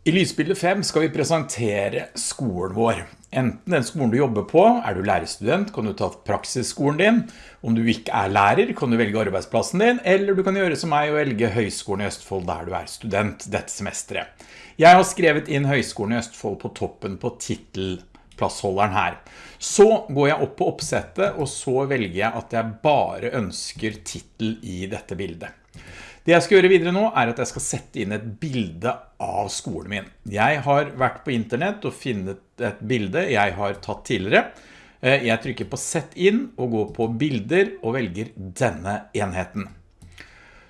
I lysbilde 5 skal vi presentere skolen vår. Enten den skolen du jobber på, er du lærerstudent, kan du ta praksisskolen din. Om du ikke er lærer, kan du velge arbeidsplassen din, eller du kan gjøre som meg og velge Høgskolen i Østfold der du er student dette semesteret. Jeg har skrevet inn Høgskolen i Østfold på toppen på titelplassholderen her. Så går jeg opp på oppsettet, og så velger jeg at jeg bare ønsker titel i dette bildet. Det jeg skal gjøre videre nå er at jeg skal sette inn et bilde av skolen min. Jeg har vært på internett og finnet et bilde jeg har tatt tidligere. Eh, jeg trykker på sett inn og går på bilder og velger denne enheten.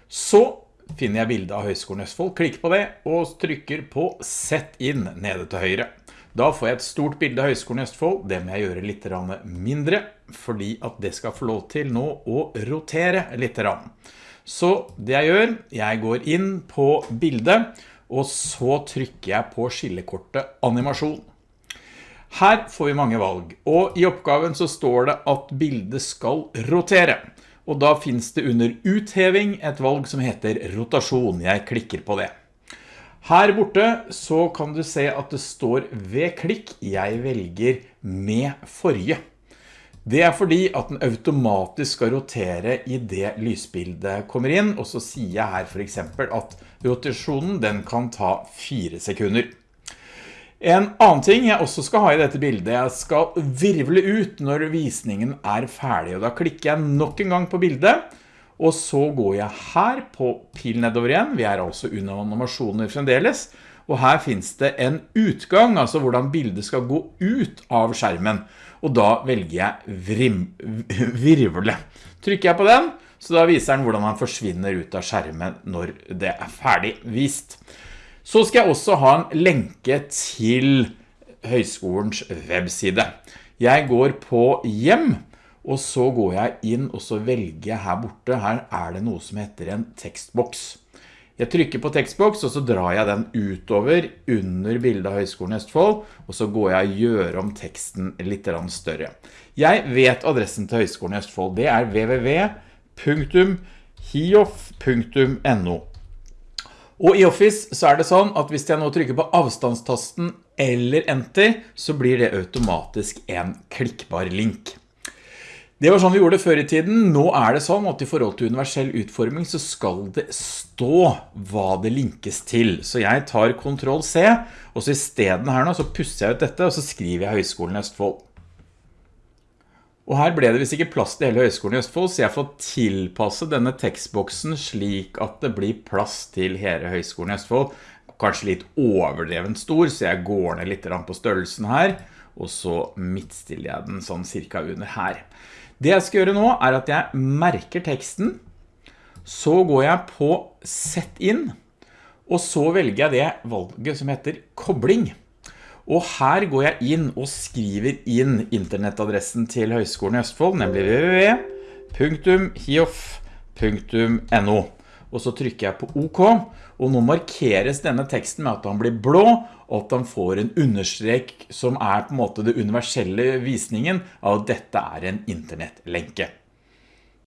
Så finner jeg bildet av Høgskolen Østfold, klikker på det og trykker på sett inn nede til høyre. Da får jeg et stort bilde av Høgskolen Østfold. Det må jeg gjøre litt mindre, fordi at det skal få lov til nå å rotere litt. Så det jeg gjør, jeg går inn på bildet, og så trykker jeg på skillekortet animasjon. Her får vi mange valg, og i oppgaven så står det at bildet skal rotere. Og da finnes det under utheving et valg som heter rotasjon. Jeg klikker på det. Her borte så kan du se at det står ved klikk. Jeg velger med forrige. Det er fordi at den automatisk skal rotere i det lysbildet kommer inn, og så sier jeg her for eksempel at rotasjonen den kan ta fire sekunder. En annen ting jeg også skal ha i dette bildet, jeg skal virvle ut når visningen er ferdig, og da klikker jeg nok en gang på bildet, og så går jeg her på pil nedover igjen, vi er altså under animasjoner fremdeles, og her finnes det en utgang, altså hvordan bildet skal gå ut av skjermen. Og da velger jeg vrim, virvle. Trykker jeg på den, så da viser den hvordan han forsvinner ut av skjermen når det er ferdig vist. Så skal jeg også ha en lenke til høyskolens webside. Jeg går på hjem, og så går jeg inn og så velger jeg her borte. Her er det noe som heter en tekstboks. Jeg trykker på tekstboks, og så drar jeg den utover under bildet av Høgskolen Østfold, og så går jeg og gjør om teksten litt større. Jeg vet adressen til Høgskolen Østfold. Det er www.hiof.no. Og i Office så er det sånn at hvis jeg nå trykker på avstandstasten eller enter, så blir det automatisk en klikkbar link. Det var sånn vi gjorde det før i tiden. Nå er det sånn at i forhold til universell utforming så skal det stå hva det linkes til. Så jeg tar Ctrl C, og så i stedet her nå så pusser jeg ut dette, og så skriver jeg Høgskolen i Østfold. Og her ble det visst ikke plass til hele Høgskolen i Østfold, så jeg får tilpasse denne tekstboksen slik at det blir plass til hele Høgskolen i Østfold. Kanskje litt overdrevent stor, så jeg går ned litt på størrelsen her, og så midtstiller jeg den sånn cirka under her. Det jeg skal gjøre nå er at jeg merker teksten, så går jeg på sett inn, og så velger jeg det valget som heter kobling. Og her går jeg inn og skriver inn internettadressen til Høgskolen i Østfold, nemlig www.hiof.no og så trykker jeg på OK, og nå markeres denne teksten med at han blir blå, og at han får en understrek som er på en måte det universelle visningen av at dette er en internettlenke.